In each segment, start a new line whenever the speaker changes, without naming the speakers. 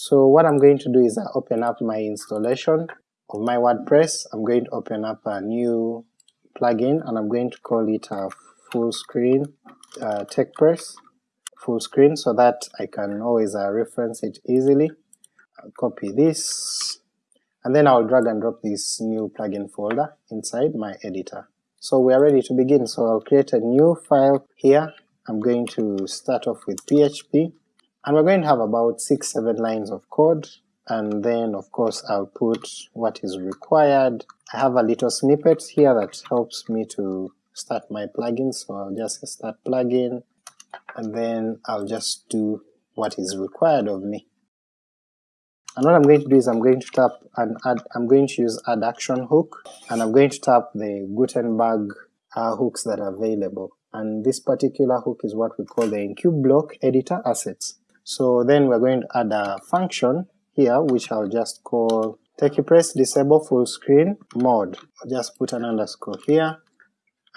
So what I'm going to do is I open up my installation of my WordPress, I'm going to open up a new plugin and I'm going to call it a full screen uh, TechPress full screen so that I can always uh, reference it easily. I'll copy this and then I'll drag and drop this new plugin folder inside my editor. So we are ready to begin, so I'll create a new file here. I'm going to start off with PHP, and we're going to have about 6-7 lines of code, and then of course I'll put what is required. I have a little snippet here that helps me to start my plugin, so I'll just start plugin, and then I'll just do what is required of me. And what I'm going to do is I'm going to tap and add, I'm going to use add action hook, and I'm going to tap the Gutenberg uh, hooks that are available. And this particular hook is what we call the enqueue block editor assets. So then we're going to add a function here, which I'll just call TechiePress disable full screen mode. I'll just put an underscore here,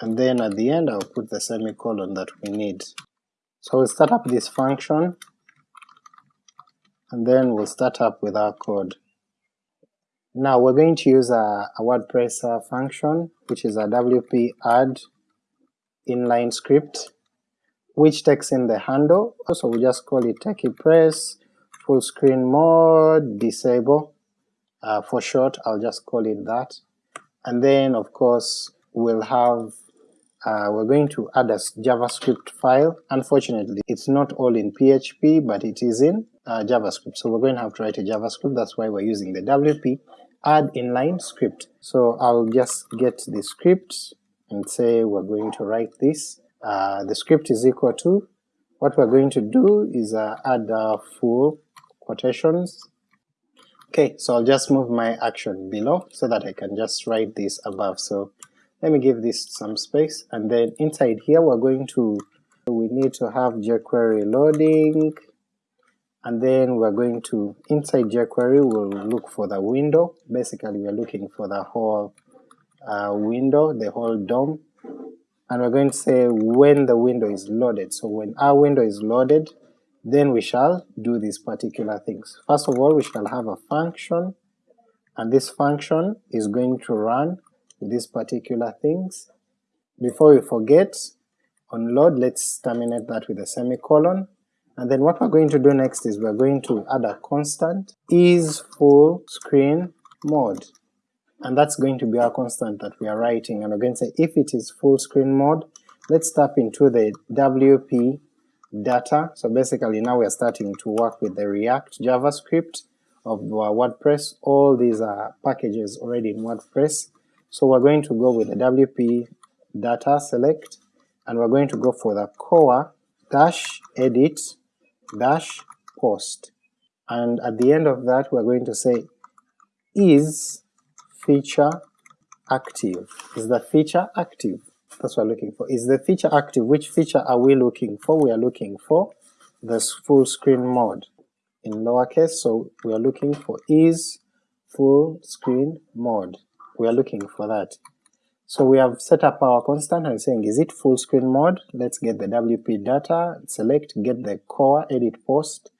and then at the end I'll put the semicolon that we need. So we'll start up this function, and then we'll start up with our code. Now we're going to use a, a WordPress function, which is a wp add inline script, which takes in the handle, so we just call it TechiePress full screen mode disable, uh, for short I'll just call it that, and then of course we'll have uh, we're going to add a JavaScript file. Unfortunately, it's not all in PHP, but it is in uh, JavaScript. So we're going to have to write a JavaScript, that's why we're using the WP add inline script. So I'll just get the script and say we're going to write this. Uh, the script is equal to, what we're going to do is uh, add uh, full quotations. Okay, so I'll just move my action below so that I can just write this above. So let me give this some space, and then inside here we're going to, we need to have jQuery loading, and then we're going to, inside jQuery we'll look for the window, basically we're looking for the whole uh, window, the whole DOM, and we're going to say when the window is loaded. So when our window is loaded, then we shall do these particular things. First of all we shall have a function, and this function is going to run these particular things. Before we forget, on load let's terminate that with a semicolon, and then what we're going to do next is we're going to add a constant is full screen mode, and that's going to be our constant that we are writing, and we're going to say if it is full screen mode, let's tap into the WP data, so basically now we are starting to work with the React JavaScript of uh, WordPress, all these are packages already in WordPress, so we're going to go with the WP data select, and we're going to go for the core dash edit dash post, and at the end of that we're going to say is feature active, is the feature active? That's what we're looking for. Is the feature active? Which feature are we looking for? We are looking for the full screen mode in lowercase, so we are looking for is full screen mode we are looking for that. So we have set up our constant and saying is it full screen mode, let's get the WP data, select get the core edit post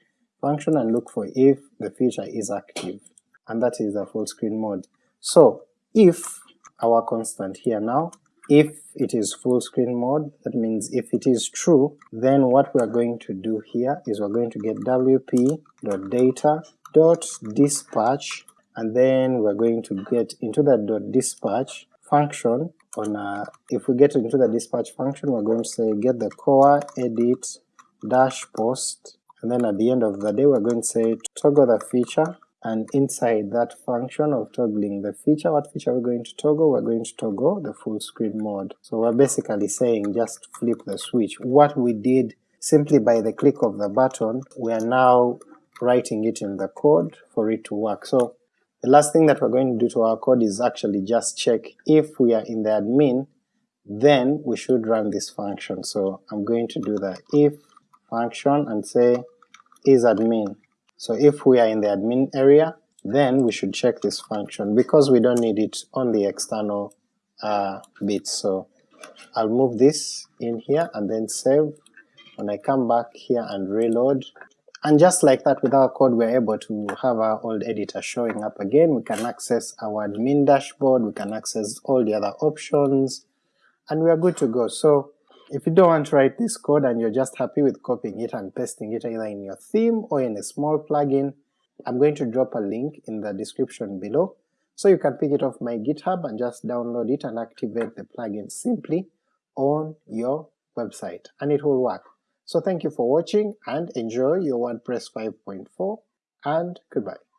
function and look for if the feature is active, and that is the full screen mode. So if our constant here now, if it is full screen mode, that means if it is true, then what we are going to do here is we're going to get wp.data.dispatch and then we're going to get into the dispatch function on a, if we get into the dispatch function we're going to say get the core edit dash post and then at the end of the day we're going to say toggle the feature and inside that function of toggling the feature, what feature we're going to toggle? We're going to toggle the full screen mode. So we're basically saying just flip the switch. What we did simply by the click of the button, we are now writing it in the code for it to work. So the last thing that we're going to do to our code is actually just check if we are in the admin, then we should run this function. So I'm going to do the if function and say is admin. So if we are in the admin area, then we should check this function because we don't need it on the external uh, bits. So I'll move this in here and then save. When I come back here and reload, And just like that with our code we're able to have our old editor showing up again, we can access our admin dashboard, we can access all the other options, and we are good to go. So if you don't want to write this code and you're just happy with copying it and pasting it either in your theme or in a small plugin, I'm going to drop a link in the description below, so you can pick it off my GitHub and just download it and activate the plugin simply on your website, and it will work. So thank you for watching and enjoy your WordPress 5.4 and goodbye.